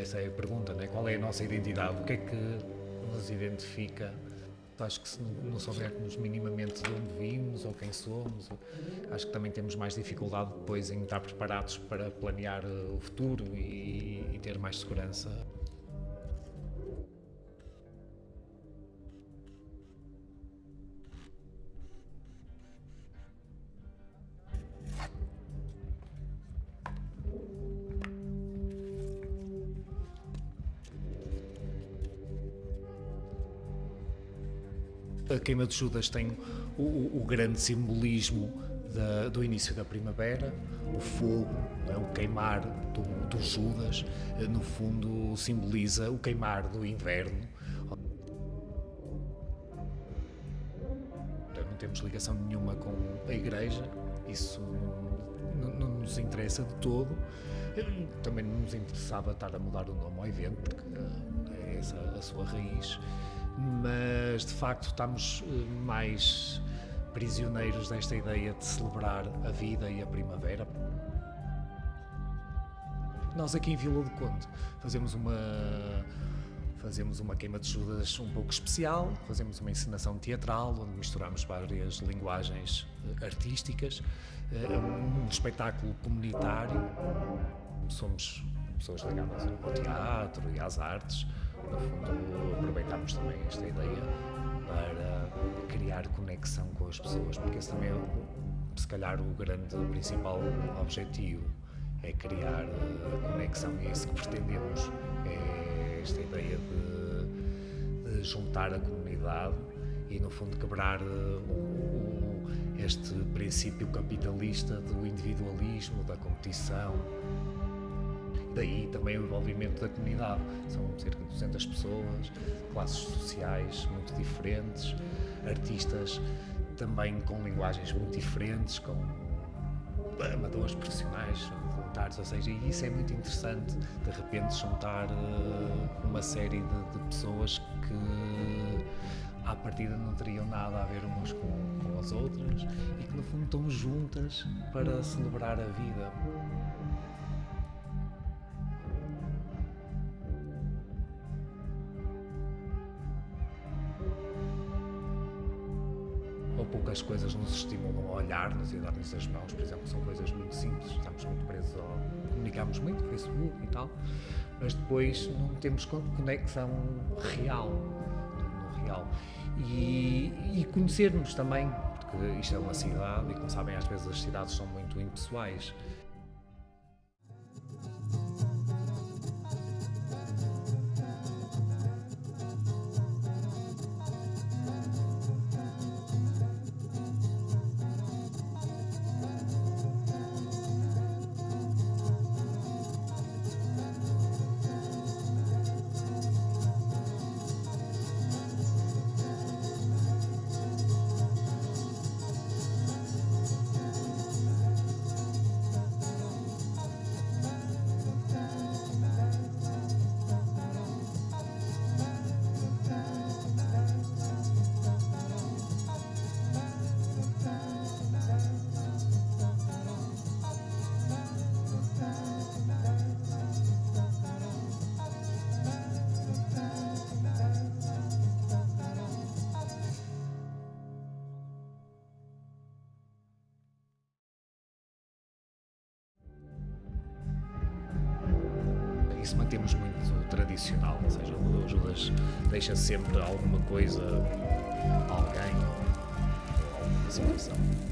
Essa é a pergunta, né? qual é a nossa identidade? O que é que nos identifica? Acho que se não soubermos minimamente de onde vimos ou quem somos, acho que também temos mais dificuldade depois em estar preparados para planear eh, o futuro e, e ter mais segurança. A queima de Judas tem o, o, o grande simbolismo da, do início da primavera, o fogo, é? o queimar do, do, Judas, no fundo simboliza o queimar do inverno. Não temos ligação nenhuma com a Igreja, isso não, não nos interessa de todo. Também não nos interessava estar a mudar o nome ao evento, porque é essa a sua raiz mas de facto estamos eh, mais prisioneiros desta ideia de celebrar a vida e a primavera. Nós aqui em Vila do Conde fazemos uma fazemos uma queima de Judas um pouco especial, fazemos uma encenação teatral onde misturamos várias linguagens eh, artísticas, é um espetáculo comunitário. Somos pessoas ligadas ao teatro e às artes, no fundo, aproveitamos também esta ideia para criar conexão com as pessoas, porque esse também é, se calhar, o grande, principal objetivo é criar uh, conexão. E é isso que pretendemos, é esta ideia de, de juntar a comunidade e, no fundo, quebrar uh, o, este princípio capitalista do individualismo, da competição, daí também o envolvimento da comunidade. São cerca de 200 pessoas, classes sociais muito diferentes, artistas também com linguagens muito diferentes, com amadores profissionais, voluntários, ou seja, isso é muito interessante, de repente juntar uh, uma série de, de, pessoas que à partida não teriam nada a ver umas com, com as outras e que no fundo estão juntas para celebrar a vida. Poucas coisas nos estimulam a olhar-nos e a dar-nos as mãos, por exemplo, são coisas muito simples, estamos muito presos ao... comunicamos muito, Facebook e tal, mas depois não temos conexão real, no real. E, e conhecer-nos também, porque isto é uma cidade e, como sabem, às vezes as cidades são muito impessoais. Isso mantemos muito tradicional, ou seja, o Judas deixa sempre alguma coisa, alguém, alguma situação.